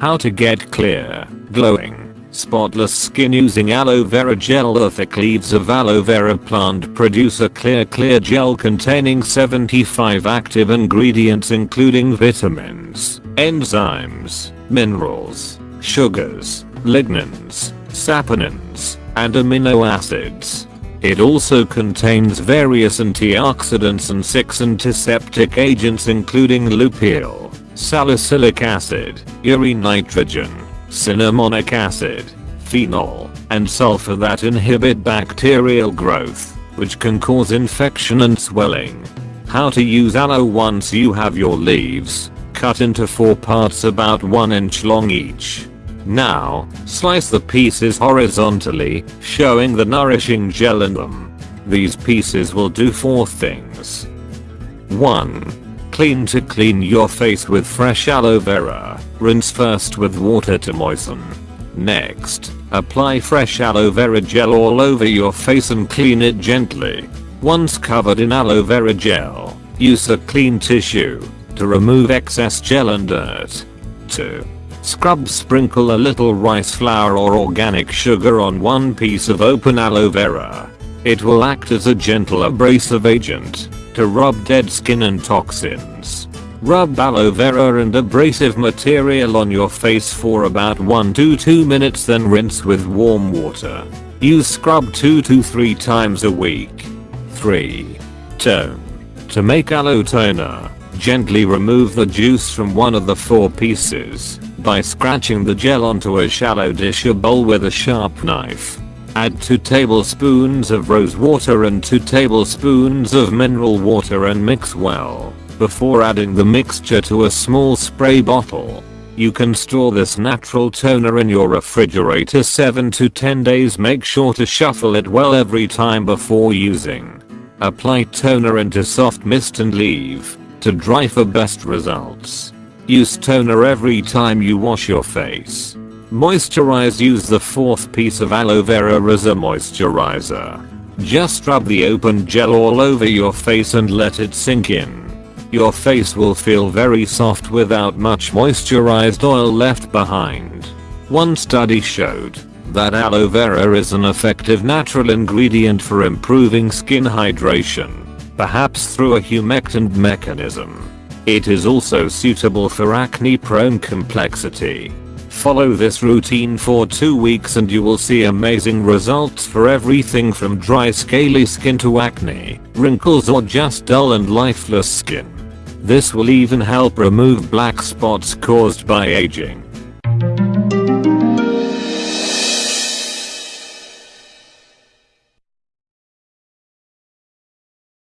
How to get clear, glowing, spotless skin using aloe vera gel The thick leaves of aloe vera plant produce a clear clear gel containing 75 active ingredients including vitamins, enzymes, minerals, sugars, lignans, saponins, and amino acids. It also contains various antioxidants and 6 antiseptic agents including lupeol, salicylic acid, urea nitrogen, cinnamonic acid, phenol, and sulfur that inhibit bacterial growth, which can cause infection and swelling. How to use aloe once you have your leaves, cut into 4 parts about 1 inch long each. Now, slice the pieces horizontally, showing the nourishing gel in them. These pieces will do 4 things. 1 Clean to clean your face with fresh aloe vera. Rinse first with water to moisten. Next, apply fresh aloe vera gel all over your face and clean it gently. Once covered in aloe vera gel, use a clean tissue to remove excess gel and dirt. 2. Scrub sprinkle a little rice flour or organic sugar on one piece of open aloe vera. It will act as a gentle abrasive agent to rub dead skin and toxins. Rub aloe vera and abrasive material on your face for about 1 to 2 minutes then rinse with warm water. Use scrub 2 to 3 times a week. 3. Tone. To make aloe toner, gently remove the juice from one of the four pieces by scratching the gel onto a shallow dish or bowl with a sharp knife. Add 2 tablespoons of rose water and 2 tablespoons of mineral water and mix well before adding the mixture to a small spray bottle. You can store this natural toner in your refrigerator 7 to 10 days make sure to shuffle it well every time before using. Apply toner into soft mist and leave to dry for best results. Use toner every time you wash your face. Moisturize use the fourth piece of aloe vera as a moisturizer. Just rub the open gel all over your face and let it sink in. Your face will feel very soft without much moisturized oil left behind. One study showed that aloe vera is an effective natural ingredient for improving skin hydration, perhaps through a humectant mechanism. It is also suitable for acne prone complexity. Follow this routine for 2 weeks and you will see amazing results for everything from dry scaly skin to acne, wrinkles or just dull and lifeless skin. This will even help remove black spots caused by aging.